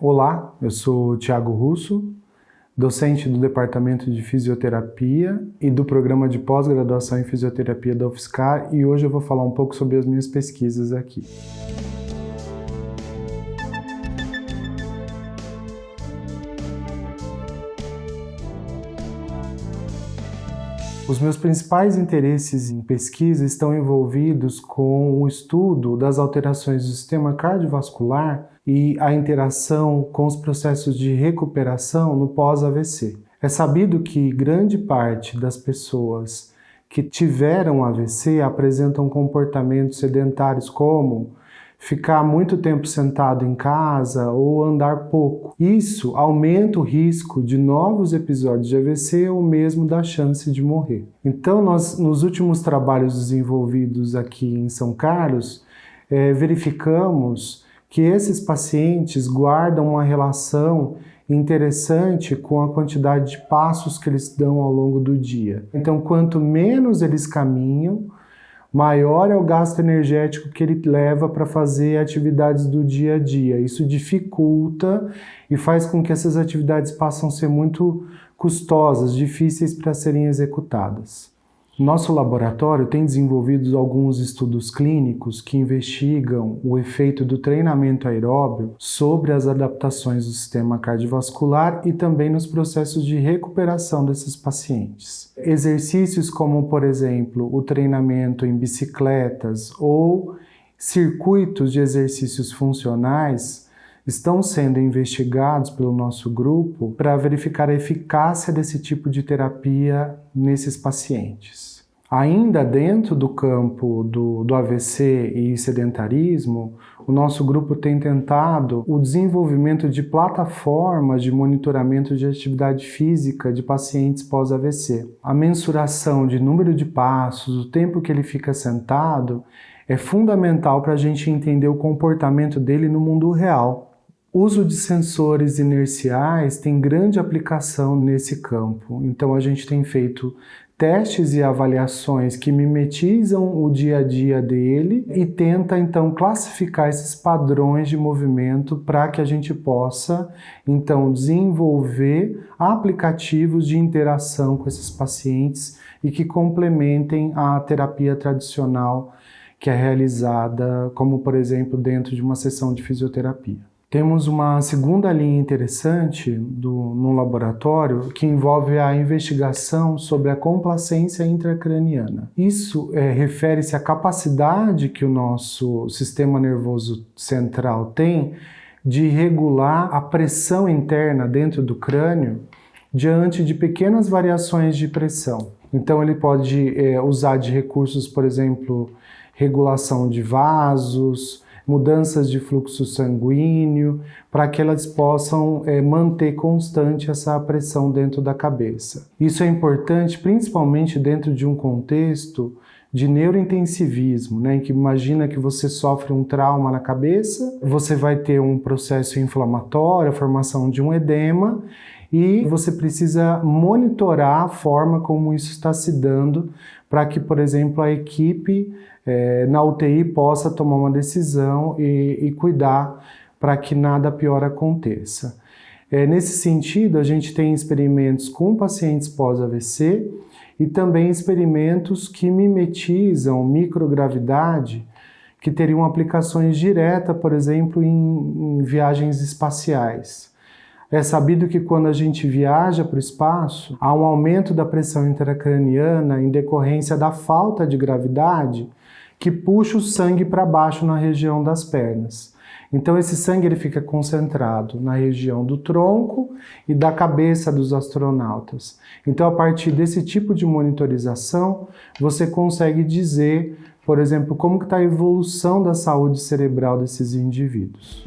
Olá, eu sou Tiago Russo, docente do Departamento de Fisioterapia e do Programa de Pós-Graduação em Fisioterapia da UFSCar e hoje eu vou falar um pouco sobre as minhas pesquisas aqui. Os meus principais interesses em pesquisa estão envolvidos com o estudo das alterações do sistema cardiovascular e a interação com os processos de recuperação no pós-AVC. É sabido que grande parte das pessoas que tiveram AVC apresentam comportamentos sedentários como ficar muito tempo sentado em casa ou andar pouco. Isso aumenta o risco de novos episódios de AVC ou mesmo da chance de morrer. Então, nós, nos últimos trabalhos desenvolvidos aqui em São Carlos, é, verificamos que esses pacientes guardam uma relação interessante com a quantidade de passos que eles dão ao longo do dia. Então, quanto menos eles caminham, maior é o gasto energético que ele leva para fazer atividades do dia a dia. Isso dificulta e faz com que essas atividades passem a ser muito custosas, difíceis para serem executadas. Nosso laboratório tem desenvolvido alguns estudos clínicos que investigam o efeito do treinamento aeróbio sobre as adaptações do sistema cardiovascular e também nos processos de recuperação desses pacientes. Exercícios como, por exemplo, o treinamento em bicicletas ou circuitos de exercícios funcionais estão sendo investigados pelo nosso grupo para verificar a eficácia desse tipo de terapia nesses pacientes. Ainda dentro do campo do, do AVC e sedentarismo, o nosso grupo tem tentado o desenvolvimento de plataformas de monitoramento de atividade física de pacientes pós-AVC. A mensuração de número de passos, o tempo que ele fica sentado, é fundamental para a gente entender o comportamento dele no mundo real. Uso de sensores inerciais tem grande aplicação nesse campo, então a gente tem feito testes e avaliações que mimetizam o dia a dia dele e tenta então classificar esses padrões de movimento para que a gente possa então desenvolver aplicativos de interação com esses pacientes e que complementem a terapia tradicional que é realizada, como por exemplo dentro de uma sessão de fisioterapia. Temos uma segunda linha interessante do, no laboratório que envolve a investigação sobre a complacência intracraniana. Isso é, refere-se à capacidade que o nosso sistema nervoso central tem de regular a pressão interna dentro do crânio diante de pequenas variações de pressão. Então ele pode é, usar de recursos, por exemplo, regulação de vasos, mudanças de fluxo sanguíneo, para que elas possam é, manter constante essa pressão dentro da cabeça. Isso é importante principalmente dentro de um contexto de neurointensivismo, né, em que imagina que você sofre um trauma na cabeça, você vai ter um processo inflamatório, a formação de um edema, e você precisa monitorar a forma como isso está se dando para que, por exemplo, a equipe é, na UTI possa tomar uma decisão e, e cuidar para que nada pior aconteça. É, nesse sentido, a gente tem experimentos com pacientes pós-AVC e também experimentos que mimetizam microgravidade, que teriam aplicações diretas, por exemplo, em, em viagens espaciais. É sabido que quando a gente viaja para o espaço, há um aumento da pressão intracraniana em decorrência da falta de gravidade que puxa o sangue para baixo na região das pernas. Então esse sangue ele fica concentrado na região do tronco e da cabeça dos astronautas. Então a partir desse tipo de monitorização, você consegue dizer, por exemplo, como está a evolução da saúde cerebral desses indivíduos.